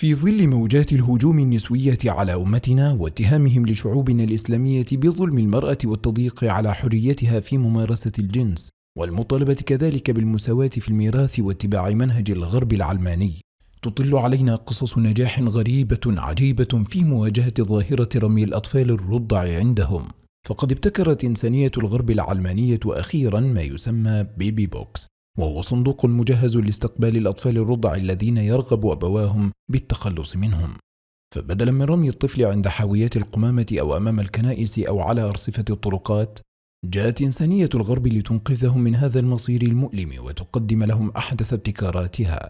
في ظل موجات الهجوم النسوية على أمتنا واتهامهم لشعوبنا الإسلامية بظلم المرأة والتضييق على حريتها في ممارسة الجنس، والمطالبة كذلك بالمساواة في الميراث واتباع منهج الغرب العلماني، تطل علينا قصص نجاح غريبة عجيبة في مواجهة ظاهرة رمي الأطفال الرضع عندهم، فقد ابتكرت إنسانية الغرب العلمانية أخيرا ما يسمى بيبي بوكس، وهو صندوق مجهز لاستقبال الأطفال الرضع الذين يرغب أبواهم بالتخلص منهم. فبدلا من رمي الطفل عند حاويات القمامة أو أمام الكنائس أو على أرصفة الطرقات جاءت إنسانية الغرب لتنقذهم من هذا المصير المؤلم وتقدم لهم أحدث ابتكاراتها.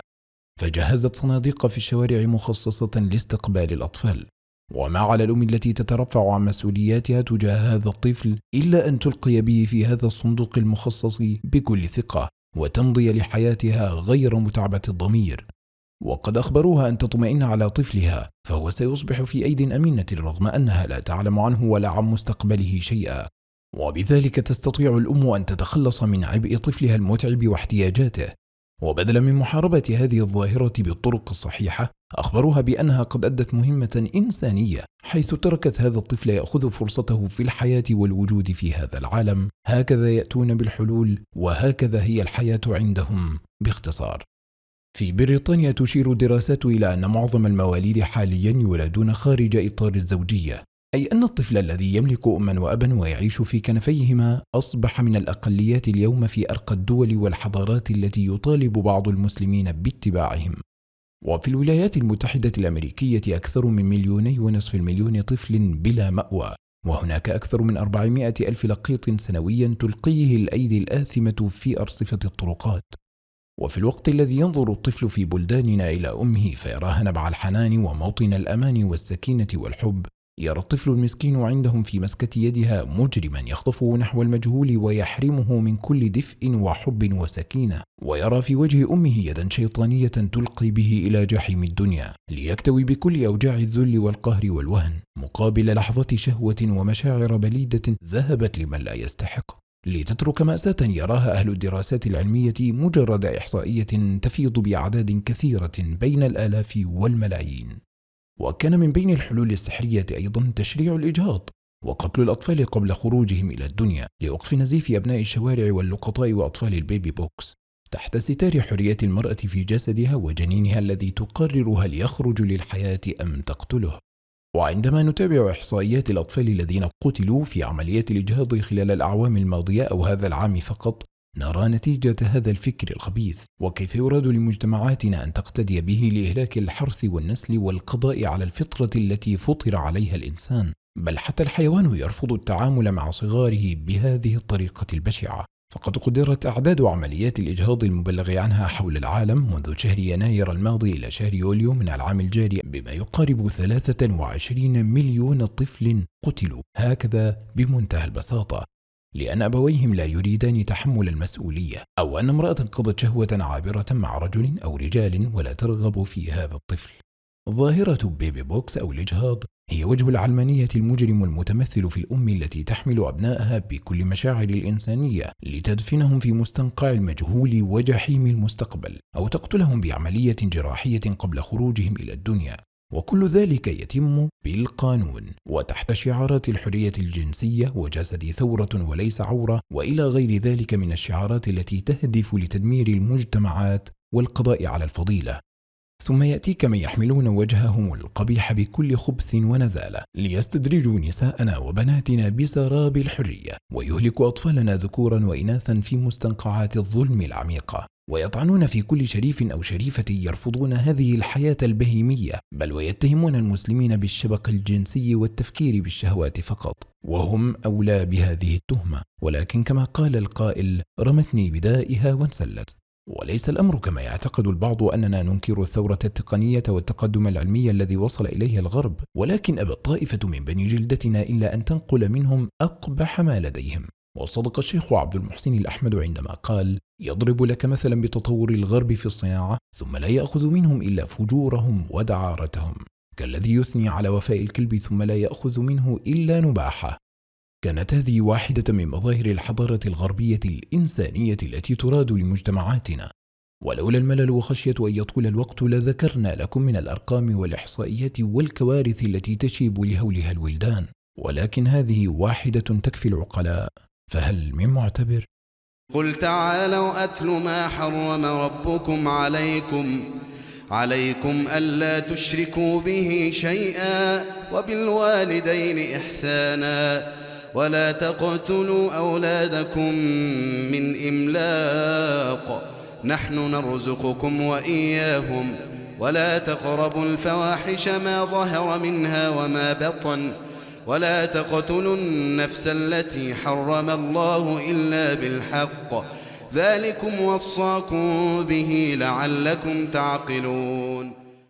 فجهزت صناديق في الشوارع مخصصة لاستقبال الأطفال. وما على الأم التي تترفع عن مسؤولياتها تجاه هذا الطفل إلا أن تلقي به في هذا الصندوق المخصص بكل ثقة. وتمضي لحياتها غير متعبة الضمير. وقد أخبروها أن تطمئن على طفلها فهو سيصبح في أيد أمينة رغم أنها لا تعلم عنه ولا عن مستقبله شيئا. وبذلك تستطيع الأم أن تتخلص من عبء طفلها المتعب واحتياجاته. وبدلا من محاربة هذه الظاهرة بالطرق الصحيحة أخبروها بأنها قد أدت مهمة إنسانية حيث تركت هذا الطفل يأخذ فرصته في الحياة والوجود في هذا العالم. هكذا يأتون بالحلول وهكذا هي الحياة عندهم. باختصار في بريطانيا تشير الدراسات إلى أن معظم المواليد حاليا يولدون خارج إطار الزوجية. أي أن الطفل الذي يملك أما وأبا ويعيش في كنفيهما أصبح من الأقليات اليوم في أرقى الدول والحضارات التي يطالب بعض المسلمين باتباعهم. وفي الولايات المتحدة الأمريكية أكثر من مليوني ونصف المليون طفل بلا مأوى وهناك أكثر من 400 ألف لقيط سنويا تلقيه الأيدي الآثمة في أرصفة الطرقات. وفي الوقت الذي ينظر الطفل في بلداننا إلى أمه فيراها نبع الحنان وموطن الأمان والسكينة والحب يرى الطفل المسكين عندهم في مسكة يدها مجرما يخطفه نحو المجهول ويحرمه من كل دفء وحب وسكينة ويرى في وجه أمه يدا شيطانية تلقي به إلى جحيم الدنيا ليكتوي بكل أوجاع الذل والقهر والوهن مقابل لحظة شهوة ومشاعر بليدة ذهبت لمن لا يستحق. لتترك مأساة يراها أهل الدراسات العلمية مجرد إحصائية تفيض بأعداد كثيرة بين الآلاف والملايين. وكان من بين الحلول السحرية أيضا تشريع الإجهاض وقتل الأطفال قبل خروجهم إلى الدنيا لوقف نزيف أبناء الشوارع واللقطاء وأطفال البيبي بوكس تحت ستار حرية المرأة في جسدها وجنينها الذي تقرر هل يخرج للحياة أم تقتله. وعندما نتابع إحصائيات الأطفال الذين قتلوا في عمليات الإجهاض خلال الأعوام الماضية أو هذا العام فقط نرى نتيجة هذا الفكر الخبيث وكيف يراد لمجتمعاتنا أن تقتدي به لإهلاك الحرث والنسل والقضاء على الفطرة التي فطر عليها الإنسان؟ بل حتى الحيوان يرفض التعامل مع صغاره بهذه الطريقة البشعة. فقد قدرت أعداد عمليات الإجهاض المبلغ عنها حول العالم منذ شهر يناير الماضي إلى شهر يوليو من العام الجاري بما يقارب 23 مليون طفل قتلوا. هكذا بمنتهى البساطة. لأن أبويهم لا يريدان تحمل المسؤولية أو أن امرأة قضت شهوة عابرة مع رجل أو رجال ولا ترغب في هذا الطفل. ظاهرة بيبي بوكس أو الإجهاض هي وجه العلمانية المجرم المتمثل في الأم التي تحمل أبنائها بكل مشاعر الإنسانية لتدفنهم في مستنقع المجهول وجحيم المستقبل أو تقتلهم بعملية جراحية قبل خروجهم إلى الدنيا. وكل ذلك يتم بالقانون وتحت شعارات الحرية الجنسية وجسد ثورة وليس عورة وإلى غير ذلك من الشعارات التي تهدف لتدمير المجتمعات والقضاء على الفضيلة. ثم يأتيك من يحملون وجههم القبيح بكل خبث ونذالة ليستدرجوا نساءنا وبناتنا بسراب الحرية ويهلكوا أطفالنا ذكورا وإناثا في مستنقعات الظلم العميقة ويطعنون في كل شريف أو شريفة يرفضون هذه الحياة البهيمية بل ويتهمون المسلمين بالشبق الجنسي والتفكير بالشهوات فقط. وهم أولى بهذه التهمة ولكن كما قال القائل رمتني بدائها وانسلت. وليس الأمر كما يعتقد البعض أننا ننكر الثورة التقنية والتقدم العلمي الذي وصل إليه الغرب ولكن أبى الطائفة من بني جلدتنا إلا أن تنقل منهم أقبح ما لديهم. وصدق الشيخ عبد المحسن الأحمد عندما قال يضرب لك مثلا بتطور الغرب في الصناعة ثم لا يأخذ منهم إلا فجورهم ودعارتهم. كالذي يثني على وفاء الكلب ثم لا يأخذ منه إلا نباحة. كانت هذه واحدة من مظاهر الحضارة الغربية الإنسانية التي تراد لمجتمعاتنا. ولولا الملل وخشية أن يطول الوقت لذكرنا لكم من الأرقام والإحصائيات والكوارث التي تشيب لهولها الولدان. ولكن هذه واحدة تكفي العقلاء. فهل من معتبر؟ قل تعالوا أتل ما حرم ربكم عليكم. عليكم ألا تشركوا به شيئا وبالوالدين إحسانا. ولا تقتلوا أولادكم من إملاق. نحن نرزقكم وإياهم. ولا تقربوا الفواحش ما ظهر منها وما بطن. ولا تقتلوا النفس التي حرم الله إلا بالحق. ذلكم وصاكم به لعلكم تعقلون.